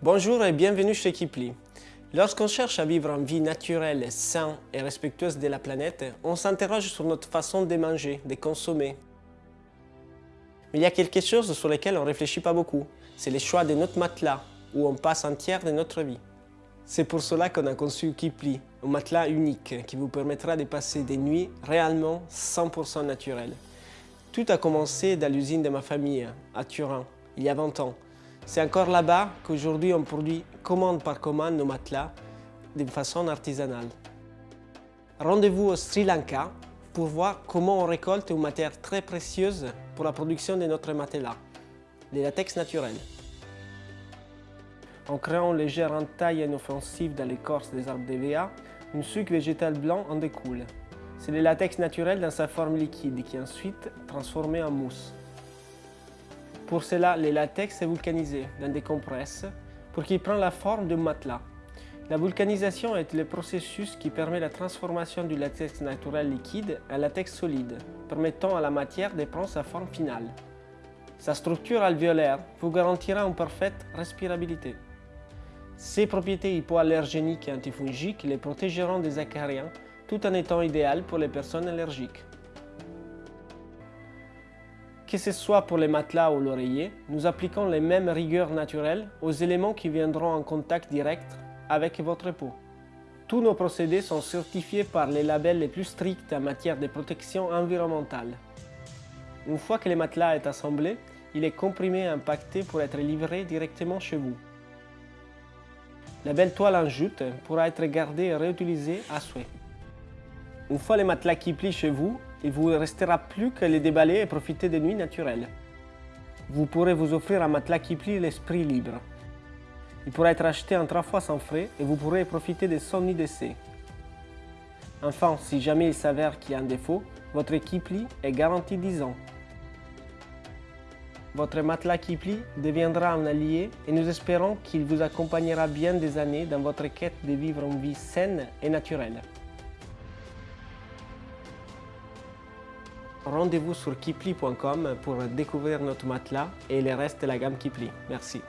Bonjour et bienvenue chez Kipli. Lorsqu'on cherche à vivre une vie naturelle, saine et respectueuse de la planète, on s'interroge sur notre façon de manger, de consommer. Mais il y a quelque chose sur lequel on ne réfléchit pas beaucoup. C'est le choix de notre matelas, où on passe un tiers de notre vie. C'est pour cela qu'on a conçu Kipli, un matelas unique qui vous permettra de passer des nuits réellement 100% naturelles. Tout a commencé dans l'usine de ma famille, à Turin, il y a 20 ans. C'est encore là-bas qu'aujourd'hui on produit commande par commande nos matelas de façon artisanale. Rendez-vous au Sri Lanka pour voir comment on récolte une matière très précieuse pour la production de notre matelas, les latex naturels. En créant une légère entaille inoffensive dans l'écorce des arbres d'EVA, une sucre végétal blanc en découle. C'est le latex naturel dans sa forme liquide qui est ensuite transformé en mousse. Pour cela, le latex est vulcanisé dans des compresses pour qu'il prenne la forme d'un matelas. La vulcanisation est le processus qui permet la transformation du latex naturel liquide en latex solide, permettant à la matière de prendre sa forme finale. Sa structure alvéolaire vous garantira une parfaite respirabilité. Ses propriétés hypoallergéniques et antifongiques les protégeront des acariens tout en étant idéales pour les personnes allergiques. Que ce soit pour les matelas ou l'oreiller, nous appliquons les mêmes rigueurs naturelles aux éléments qui viendront en contact direct avec votre peau. Tous nos procédés sont certifiés par les labels les plus stricts en matière de protection environnementale. Une fois que le matelas est assemblé, il est comprimé et impacté pour être livré directement chez vous. La belle toile en jute pourra être gardée et réutilisée à souhait. Une fois les matelas qui plient chez vous, il vous restera plus que les déballer et profiter des nuits naturelles. Vous pourrez vous offrir un matelas qui plie l'esprit libre. Il pourra être acheté en trois fois sans frais et vous pourrez profiter de son d'essai. Enfin, si jamais il s'avère qu'il y a un défaut, votre Kipli est garanti 10 ans. Votre matelas Kipli deviendra un allié et nous espérons qu'il vous accompagnera bien des années dans votre quête de vivre une vie saine et naturelle. Rendez-vous sur kipli.com pour découvrir notre matelas et le reste de la gamme Kipli. Merci.